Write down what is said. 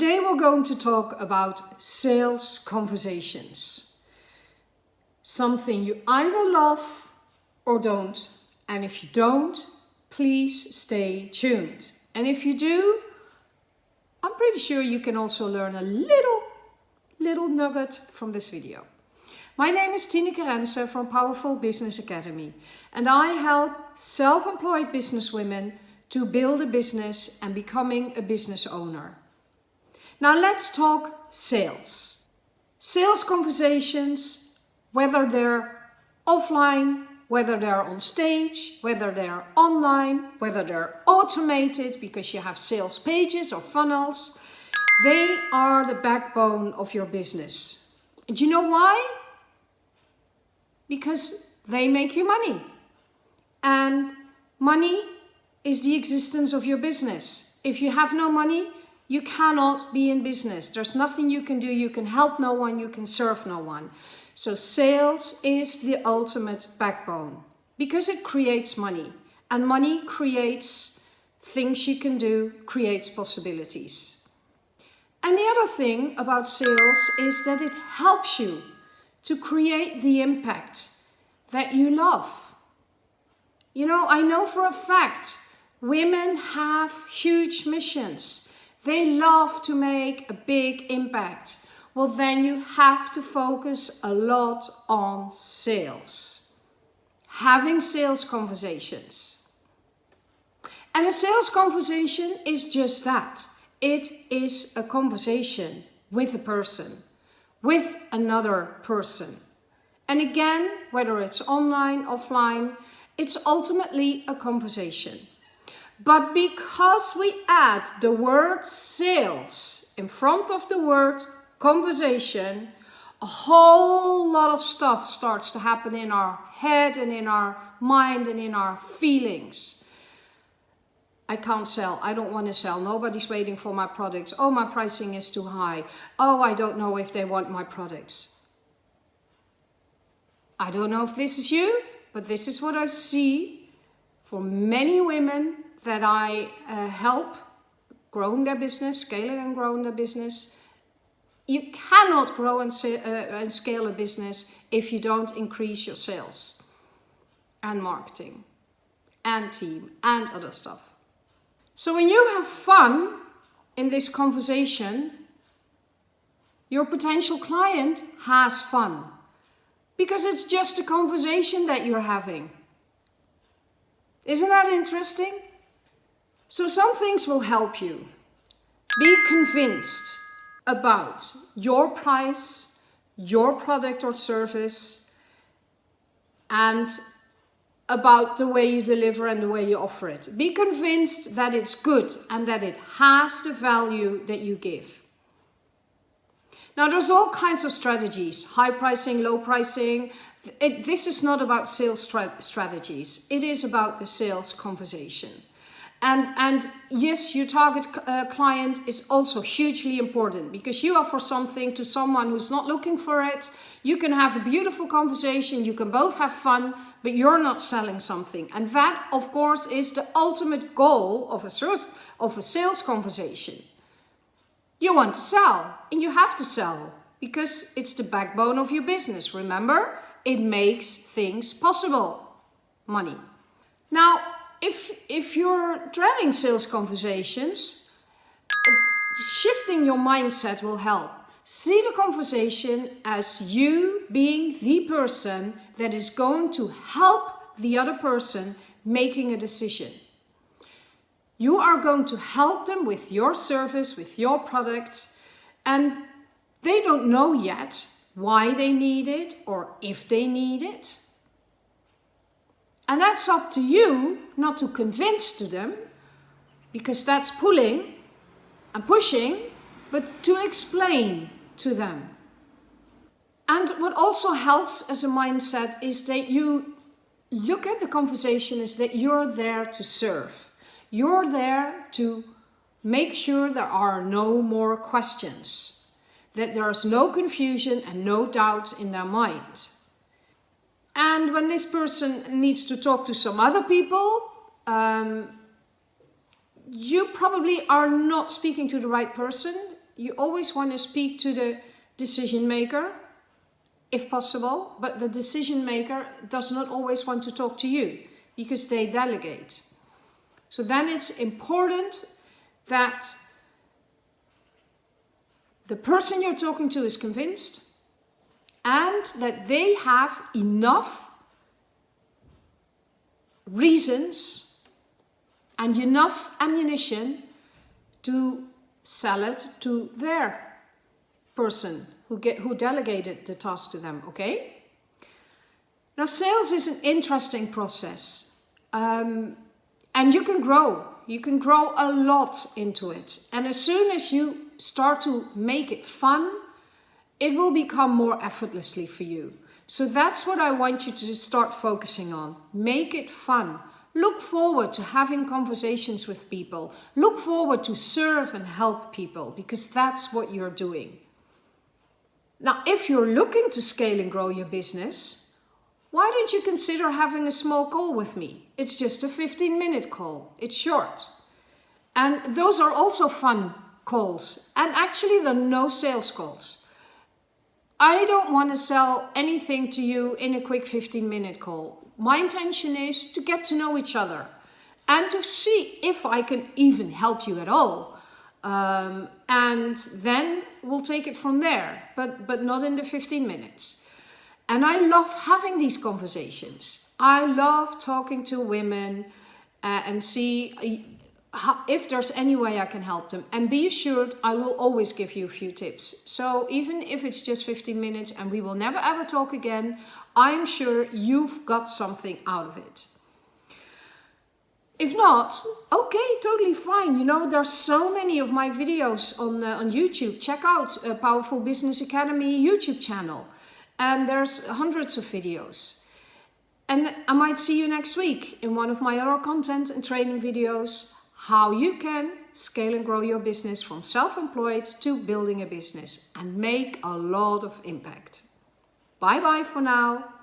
Today we're going to talk about sales conversations. Something you either love or don't. And if you don't, please stay tuned. And if you do, I'm pretty sure you can also learn a little, little nugget from this video. My name is Tineke Rense from Powerful Business Academy and I help self-employed businesswomen to build a business and becoming a business owner. Now let's talk sales. Sales conversations, whether they're offline, whether they're on stage, whether they're online, whether they're automated because you have sales pages or funnels, they are the backbone of your business. And you know why? Because they make you money. And money is the existence of your business. If you have no money, you cannot be in business. There's nothing you can do. You can help no one. You can serve no one. So sales is the ultimate backbone because it creates money and money creates things you can do, creates possibilities. And the other thing about sales is that it helps you to create the impact that you love. You know, I know for a fact women have huge missions they love to make a big impact. Well, then you have to focus a lot on sales. Having sales conversations. And a sales conversation is just that. It is a conversation with a person, with another person. And again, whether it's online, offline, it's ultimately a conversation. But because we add the word sales in front of the word conversation, a whole lot of stuff starts to happen in our head and in our mind and in our feelings. I can't sell. I don't want to sell. Nobody's waiting for my products. Oh, my pricing is too high. Oh, I don't know if they want my products. I don't know if this is you, but this is what I see for many women that I uh, help growing their business, scaling and growing their business. You cannot grow and, uh, and scale a business if you don't increase your sales and marketing and team and other stuff. So when you have fun in this conversation, your potential client has fun because it's just a conversation that you're having. Isn't that interesting? So some things will help you. Be convinced about your price, your product or service, and about the way you deliver and the way you offer it. Be convinced that it's good and that it has the value that you give. Now there's all kinds of strategies, high pricing, low pricing. It, this is not about sales strategies. It is about the sales conversation. And, and yes, your target uh, client is also hugely important because you offer something to someone who's not looking for it. You can have a beautiful conversation, you can both have fun, but you're not selling something. And that, of course, is the ultimate goal of a, sales, of a sales conversation. You want to sell and you have to sell because it's the backbone of your business. Remember, it makes things possible. Money. Now, if, if you're driving sales conversations, shifting your mindset will help. See the conversation as you being the person that is going to help the other person making a decision. You are going to help them with your service, with your product, and they don't know yet why they need it or if they need it. And that's up to you not to convince to them, because that's pulling and pushing, but to explain to them. And what also helps as a mindset is that you look at the conversation is that you're there to serve. You're there to make sure there are no more questions, that there's no confusion and no doubt in their mind. And when this person needs to talk to some other people, um, you probably are not speaking to the right person. You always want to speak to the decision maker, if possible, but the decision maker does not always want to talk to you because they delegate. So then it's important that the person you're talking to is convinced and that they have enough reasons and enough ammunition to sell it to their person who, get, who delegated the task to them, okay? Now, sales is an interesting process um, and you can grow. You can grow a lot into it. And as soon as you start to make it fun, it will become more effortlessly for you. So that's what I want you to start focusing on. Make it fun. Look forward to having conversations with people. Look forward to serve and help people because that's what you're doing. Now, if you're looking to scale and grow your business, why don't you consider having a small call with me? It's just a 15 minute call. It's short. And those are also fun calls. And actually, there are no sales calls. I don't want to sell anything to you in a quick 15 minute call. My intention is to get to know each other and to see if I can even help you at all. Um, and then we'll take it from there, but, but not in the 15 minutes. And I love having these conversations. I love talking to women uh, and see if there's any way I can help them. And be assured, I will always give you a few tips. So even if it's just 15 minutes and we will never ever talk again, I'm sure you've got something out of it. If not, okay, totally fine. You know, there's so many of my videos on, uh, on YouTube. Check out a Powerful Business Academy YouTube channel. And there's hundreds of videos. And I might see you next week in one of my other content and training videos how you can scale and grow your business from self-employed to building a business and make a lot of impact. Bye bye for now.